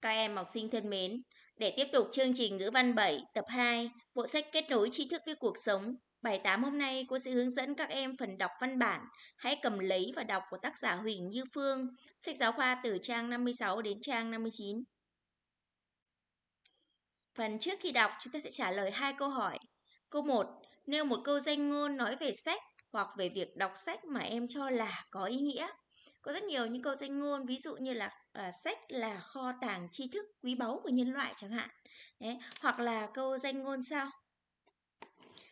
Các em học sinh thân mến, để tiếp tục chương trình ngữ văn 7 tập 2, bộ sách kết nối tri thức với cuộc sống. Bài 8 hôm nay cô sẽ hướng dẫn các em phần đọc văn bản. Hãy cầm lấy và đọc của tác giả Huỳnh Như Phương, sách giáo khoa từ trang 56 đến trang 59. Phần trước khi đọc, chúng ta sẽ trả lời hai câu hỏi. Câu 1. Nêu một câu danh ngôn nói về sách hoặc về việc đọc sách mà em cho là có ý nghĩa. Có rất nhiều những câu danh ngôn, ví dụ như là à, sách là kho tàng tri thức quý báu của nhân loại chẳng hạn. Đấy, hoặc là câu danh ngôn sau.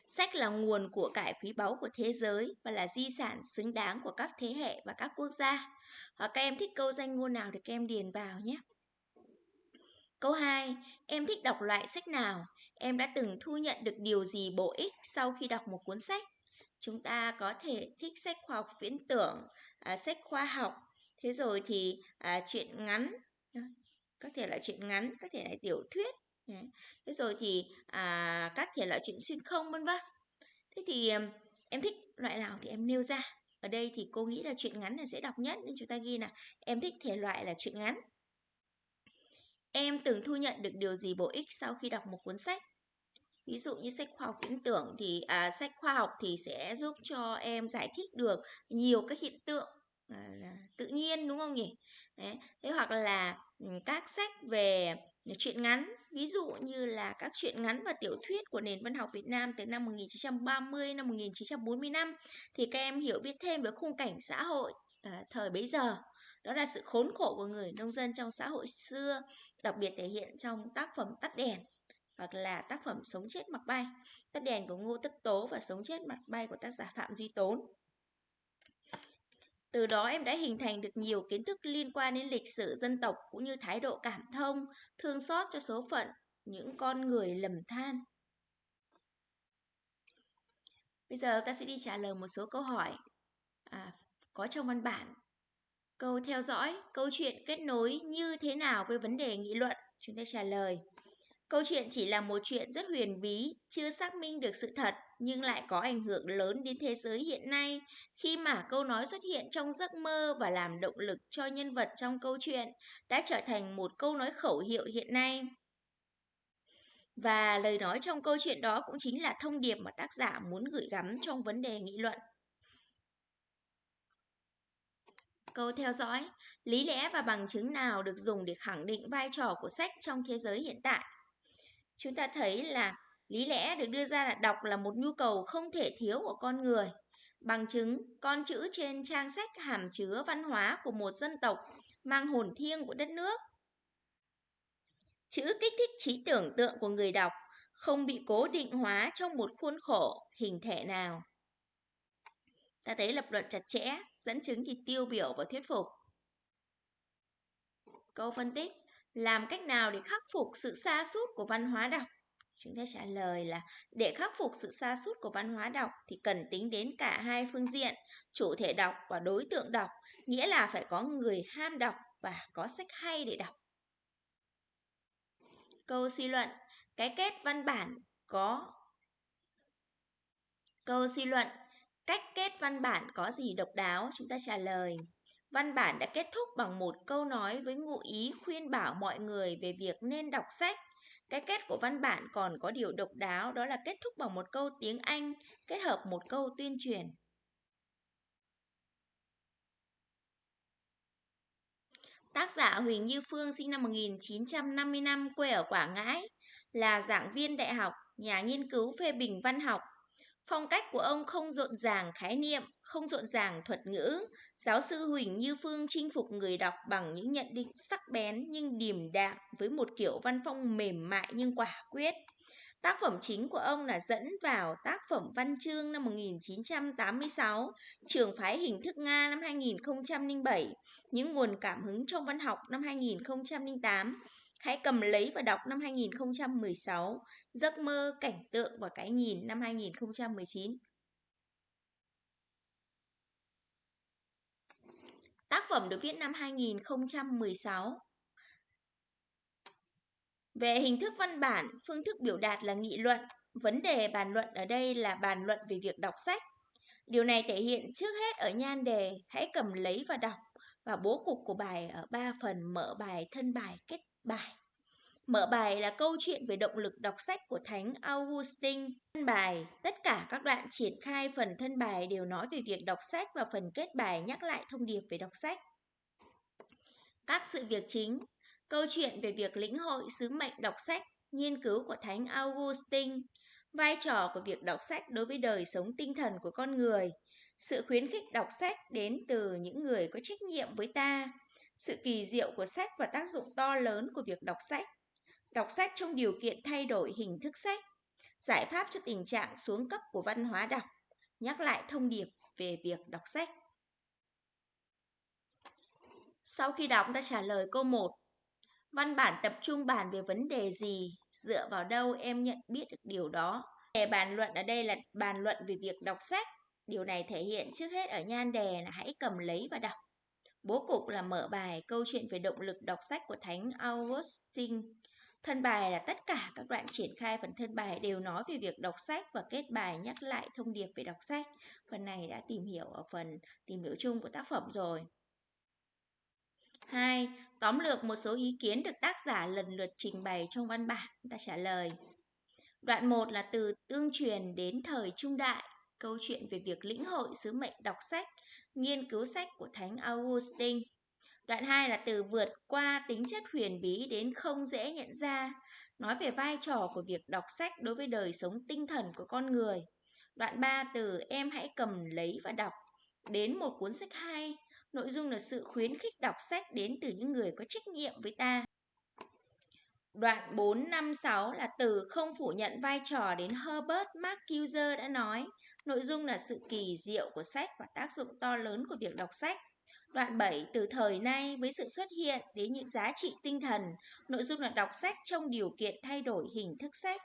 Sách là nguồn của cải quý báu của thế giới và là di sản xứng đáng của các thế hệ và các quốc gia. Hoặc các em thích câu danh ngôn nào thì các em điền vào nhé. Câu 2. Em thích đọc loại sách nào? Em đã từng thu nhận được điều gì bổ ích sau khi đọc một cuốn sách? Chúng ta có thể thích sách khoa học viễn tưởng, à, sách khoa học, thế rồi thì à, chuyện ngắn, các thể loại chuyện ngắn, các thể loại tiểu thuyết, thế rồi thì à, các thể loại chuyện xuyên không vân vân. Thế thì em thích loại nào thì em nêu ra. Ở đây thì cô nghĩ là chuyện ngắn là dễ đọc nhất nên chúng ta ghi là em thích thể loại là chuyện ngắn. Em từng thu nhận được điều gì bổ ích sau khi đọc một cuốn sách? Ví dụ như sách khoa học viễn tưởng thì à, sách khoa học thì sẽ giúp cho em giải thích được nhiều các hiện tượng Ờ, là tự nhiên đúng không nhỉ? Đấy. Thế hoặc là ừ, các sách về truyện ngắn, ví dụ như là các truyện ngắn và tiểu thuyết của nền văn học Việt Nam từ năm 1930 năm 1945 thì các em hiểu biết thêm về khung cảnh xã hội à, thời bấy giờ. Đó là sự khốn khổ của người nông dân trong xã hội xưa, đặc biệt thể hiện trong tác phẩm Tắt đèn hoặc là tác phẩm Sống chết mặc bay, Tắt đèn của Ngô Tất Tố và Sống chết mặc bay của tác giả Phạm Duy Tốn. Từ đó em đã hình thành được nhiều kiến thức liên quan đến lịch sử dân tộc cũng như thái độ cảm thông, thương xót cho số phận những con người lầm than. Bây giờ ta sẽ đi trả lời một số câu hỏi à, có trong văn bản. Câu theo dõi, câu chuyện kết nối như thế nào với vấn đề nghị luận? Chúng ta trả lời. Câu chuyện chỉ là một chuyện rất huyền bí, chưa xác minh được sự thật nhưng lại có ảnh hưởng lớn đến thế giới hiện nay khi mà câu nói xuất hiện trong giấc mơ và làm động lực cho nhân vật trong câu chuyện đã trở thành một câu nói khẩu hiệu hiện nay. Và lời nói trong câu chuyện đó cũng chính là thông điệp mà tác giả muốn gửi gắm trong vấn đề nghị luận. Câu theo dõi, lý lẽ và bằng chứng nào được dùng để khẳng định vai trò của sách trong thế giới hiện tại? Chúng ta thấy là lý lẽ được đưa ra là đọc là một nhu cầu không thể thiếu của con người. Bằng chứng, con chữ trên trang sách hàm chứa văn hóa của một dân tộc mang hồn thiêng của đất nước. Chữ kích thích trí tưởng tượng của người đọc, không bị cố định hóa trong một khuôn khổ, hình thể nào. Ta thấy lập luận chặt chẽ, dẫn chứng thì tiêu biểu và thuyết phục. Câu phân tích, làm cách nào để khắc phục sự xa sút của văn hóa đọc? Chúng ta trả lời là để khắc phục sự xa sút của văn hóa đọc thì cần tính đến cả hai phương diện, chủ thể đọc và đối tượng đọc, nghĩa là phải có người ham đọc và có sách hay để đọc. Câu suy luận, cái kết văn bản có Câu suy luận, cách kết văn bản có gì độc đáo? Chúng ta trả lời. Văn bản đã kết thúc bằng một câu nói với ngụ ý khuyên bảo mọi người về việc nên đọc sách. Cái kết của văn bản còn có điều độc đáo đó là kết thúc bằng một câu tiếng Anh kết hợp một câu tuyên truyền. Tác giả Huỳnh Như Phương sinh năm 1955, quê ở Quảng Ngãi, là giảng viên đại học, nhà nghiên cứu phê bình văn học, Phong cách của ông không rộn ràng khái niệm, không rộn ràng thuật ngữ. Giáo sư Huỳnh Như Phương chinh phục người đọc bằng những nhận định sắc bén nhưng điềm đạm với một kiểu văn phong mềm mại nhưng quả quyết. Tác phẩm chính của ông là dẫn vào tác phẩm văn chương năm 1986, trường phái hình thức Nga năm 2007, những nguồn cảm hứng trong văn học năm 2008, Hãy cầm lấy và đọc năm 2016, Giấc mơ, cảnh tượng và cái nhìn năm 2019. Tác phẩm được viết năm 2016. Về hình thức văn bản, phương thức biểu đạt là nghị luận. Vấn đề bàn luận ở đây là bàn luận về việc đọc sách. Điều này thể hiện trước hết ở nhan đề Hãy cầm lấy và đọc và bố cục của bài ở ba phần mở bài, thân bài, kết bài. Mở bài là câu chuyện về động lực đọc sách của Thánh Augustine. Thân bài, tất cả các đoạn triển khai phần thân bài đều nói về việc đọc sách và phần kết bài nhắc lại thông điệp về đọc sách. Các sự việc chính, câu chuyện về việc lĩnh hội sứ mệnh đọc sách, nghiên cứu của Thánh Augustine, vai trò của việc đọc sách đối với đời sống tinh thần của con người, sự khuyến khích đọc sách đến từ những người có trách nhiệm với ta, sự kỳ diệu của sách và tác dụng to lớn của việc đọc sách, đọc sách trong điều kiện thay đổi hình thức sách, giải pháp cho tình trạng xuống cấp của văn hóa đọc, nhắc lại thông điệp về việc đọc sách. Sau khi đọc ta trả lời câu 1. Văn bản tập trung bàn về vấn đề gì? Dựa vào đâu em nhận biết được điều đó? Đề bàn luận ở đây là bàn luận về việc đọc sách. Điều này thể hiện trước hết ở nhan đề là hãy cầm lấy và đọc. Bố cục là mở bài câu chuyện về động lực đọc sách của Thánh Augustine. Thân bài là tất cả các đoạn triển khai phần thân bài đều nói về việc đọc sách và kết bài nhắc lại thông điệp về đọc sách. Phần này đã tìm hiểu ở phần tìm hiểu chung của tác phẩm rồi. 2. Tóm lược một số ý kiến được tác giả lần lượt trình bày trong văn bản. Ta trả lời. Đoạn 1 là từ tương truyền đến thời trung đại, câu chuyện về việc lĩnh hội sứ mệnh đọc sách, nghiên cứu sách của Thánh Augustine. Đoạn 2 là từ vượt qua tính chất huyền bí đến không dễ nhận ra, nói về vai trò của việc đọc sách đối với đời sống tinh thần của con người. Đoạn 3 từ em hãy cầm lấy và đọc đến một cuốn sách hay, nội dung là sự khuyến khích đọc sách đến từ những người có trách nhiệm với ta. Đoạn 4, 5, 6 là từ không phủ nhận vai trò đến Herbert Marcuse đã nói. Nội dung là sự kỳ diệu của sách và tác dụng to lớn của việc đọc sách. Đoạn 7 từ thời nay với sự xuất hiện đến những giá trị tinh thần, nội dung là đọc sách trong điều kiện thay đổi hình thức sách.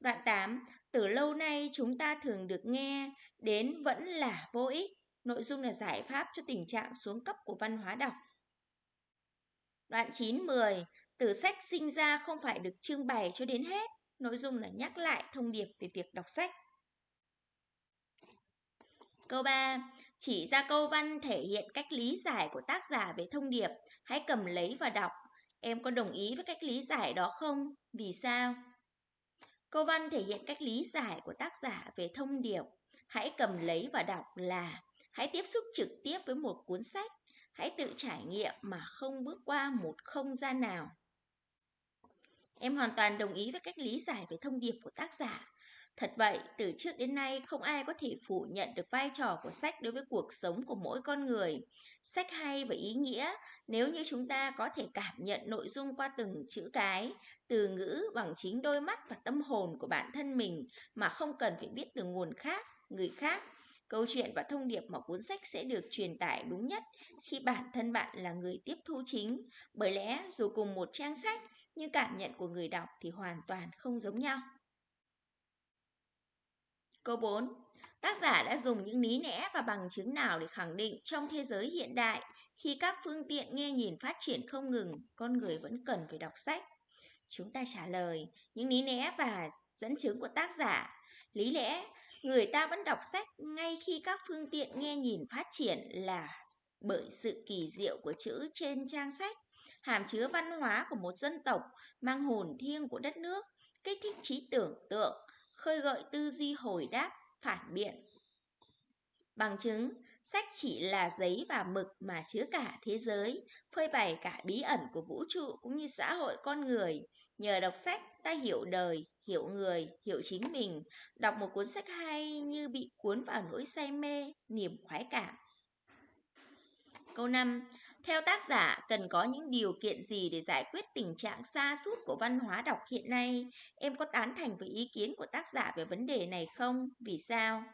Đoạn 8 từ lâu nay chúng ta thường được nghe đến vẫn là vô ích, nội dung là giải pháp cho tình trạng xuống cấp của văn hóa đọc. Đoạn 9 10 từ sách sinh ra không phải được trưng bày cho đến hết, nội dung là nhắc lại thông điệp về việc đọc sách. Câu 3. Chỉ ra câu văn thể hiện cách lý giải của tác giả về thông điệp. Hãy cầm lấy và đọc. Em có đồng ý với cách lý giải đó không? Vì sao? Câu văn thể hiện cách lý giải của tác giả về thông điệp. Hãy cầm lấy và đọc là, hãy tiếp xúc trực tiếp với một cuốn sách. Hãy tự trải nghiệm mà không bước qua một không gian nào. Em hoàn toàn đồng ý với cách lý giải về thông điệp của tác giả. Thật vậy, từ trước đến nay không ai có thể phủ nhận được vai trò của sách đối với cuộc sống của mỗi con người. Sách hay và ý nghĩa nếu như chúng ta có thể cảm nhận nội dung qua từng chữ cái, từ ngữ bằng chính đôi mắt và tâm hồn của bản thân mình mà không cần phải biết từ nguồn khác, người khác. Câu chuyện và thông điệp mà cuốn sách sẽ được truyền tải đúng nhất khi bản thân bạn là người tiếp thu chính. Bởi lẽ dù cùng một trang sách nhưng cảm nhận của người đọc thì hoàn toàn không giống nhau. Câu 4. Tác giả đã dùng những lý lẽ và bằng chứng nào để khẳng định trong thế giới hiện đại, khi các phương tiện nghe nhìn phát triển không ngừng, con người vẫn cần phải đọc sách? Chúng ta trả lời những lý lẽ và dẫn chứng của tác giả. Lý lẽ, người ta vẫn đọc sách ngay khi các phương tiện nghe nhìn phát triển là bởi sự kỳ diệu của chữ trên trang sách, hàm chứa văn hóa của một dân tộc, mang hồn thiêng của đất nước, kích thích trí tưởng tượng, khơi gợi tư duy hồi đáp, phản biện. Bằng chứng, sách chỉ là giấy và mực mà chứa cả thế giới, phơi bày cả bí ẩn của vũ trụ cũng như xã hội con người. Nhờ đọc sách, ta hiểu đời, hiểu người, hiểu chính mình. Đọc một cuốn sách hay như bị cuốn vào nỗi say mê, niềm khoái cảm. Câu 5. Theo tác giả, cần có những điều kiện gì để giải quyết tình trạng xa sút của văn hóa đọc hiện nay? Em có tán thành với ý kiến của tác giả về vấn đề này không? Vì sao?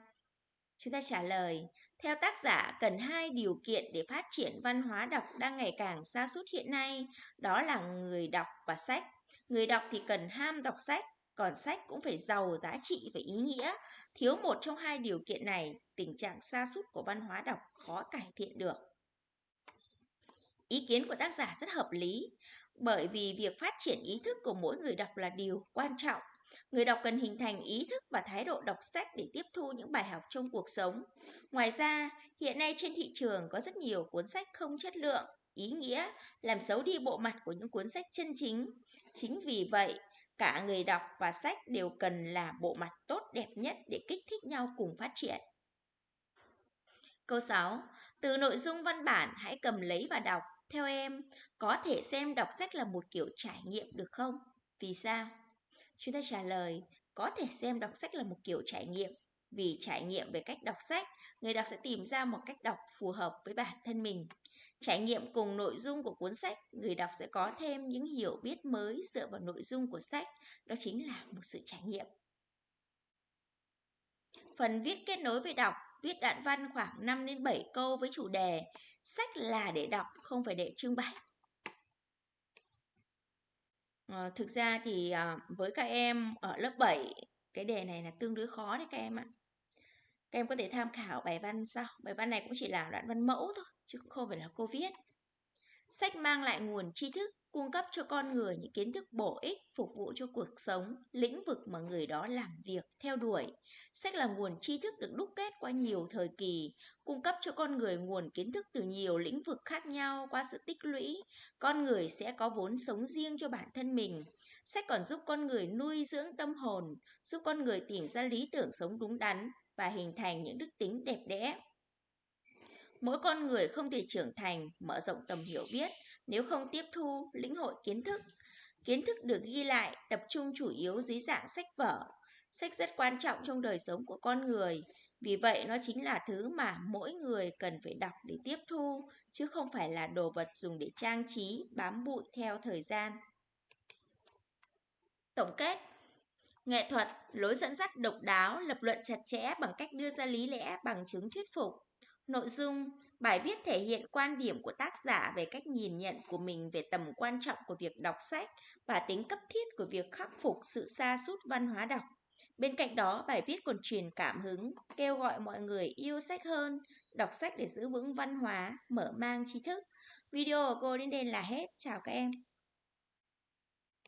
Chúng ta trả lời, theo tác giả cần hai điều kiện để phát triển văn hóa đọc đang ngày càng xa sút hiện nay, đó là người đọc và sách. Người đọc thì cần ham đọc sách, còn sách cũng phải giàu giá trị và ý nghĩa. Thiếu một trong hai điều kiện này, tình trạng xa sút của văn hóa đọc khó cải thiện được. Ý kiến của tác giả rất hợp lý, bởi vì việc phát triển ý thức của mỗi người đọc là điều quan trọng. Người đọc cần hình thành ý thức và thái độ đọc sách để tiếp thu những bài học trong cuộc sống. Ngoài ra, hiện nay trên thị trường có rất nhiều cuốn sách không chất lượng, ý nghĩa, làm xấu đi bộ mặt của những cuốn sách chân chính. Chính vì vậy, cả người đọc và sách đều cần là bộ mặt tốt đẹp nhất để kích thích nhau cùng phát triển. Câu 6. Từ nội dung văn bản hãy cầm lấy và đọc. Theo em, có thể xem đọc sách là một kiểu trải nghiệm được không? Vì sao? Chúng ta trả lời, có thể xem đọc sách là một kiểu trải nghiệm. Vì trải nghiệm về cách đọc sách, người đọc sẽ tìm ra một cách đọc phù hợp với bản thân mình. Trải nghiệm cùng nội dung của cuốn sách, người đọc sẽ có thêm những hiểu biết mới dựa vào nội dung của sách. Đó chính là một sự trải nghiệm. Phần viết kết nối với đọc, viết đoạn văn khoảng 5 đến 7 câu với chủ đề Sách là để đọc, không phải để trưng bày. À, thực ra thì à, với các em ở lớp 7, cái đề này là tương đối khó đấy các em ạ. Các em có thể tham khảo bài văn sau. Bài văn này cũng chỉ là đoạn văn mẫu thôi, chứ cũng không phải là cô viết. Sách mang lại nguồn tri thức, cung cấp cho con người những kiến thức bổ ích phục vụ cho cuộc sống, lĩnh vực mà người đó làm việc, theo đuổi. Sách là nguồn tri thức được đúc kết qua nhiều thời kỳ, cung cấp cho con người nguồn kiến thức từ nhiều lĩnh vực khác nhau qua sự tích lũy. Con người sẽ có vốn sống riêng cho bản thân mình. Sách còn giúp con người nuôi dưỡng tâm hồn, giúp con người tìm ra lý tưởng sống đúng đắn và hình thành những đức tính đẹp đẽ. Mỗi con người không thể trưởng thành, mở rộng tầm hiểu biết nếu không tiếp thu, lĩnh hội kiến thức. Kiến thức được ghi lại tập trung chủ yếu dưới dạng sách vở. Sách rất quan trọng trong đời sống của con người. Vì vậy nó chính là thứ mà mỗi người cần phải đọc để tiếp thu, chứ không phải là đồ vật dùng để trang trí, bám bụi theo thời gian. Tổng kết Nghệ thuật, lối dẫn dắt độc đáo, lập luận chặt chẽ bằng cách đưa ra lý lẽ bằng chứng thuyết phục. Nội dung, bài viết thể hiện quan điểm của tác giả về cách nhìn nhận của mình về tầm quan trọng của việc đọc sách và tính cấp thiết của việc khắc phục sự sa sút văn hóa đọc. Bên cạnh đó, bài viết còn truyền cảm hứng, kêu gọi mọi người yêu sách hơn, đọc sách để giữ vững văn hóa, mở mang tri thức. Video của cô đến đây là hết. Chào các em.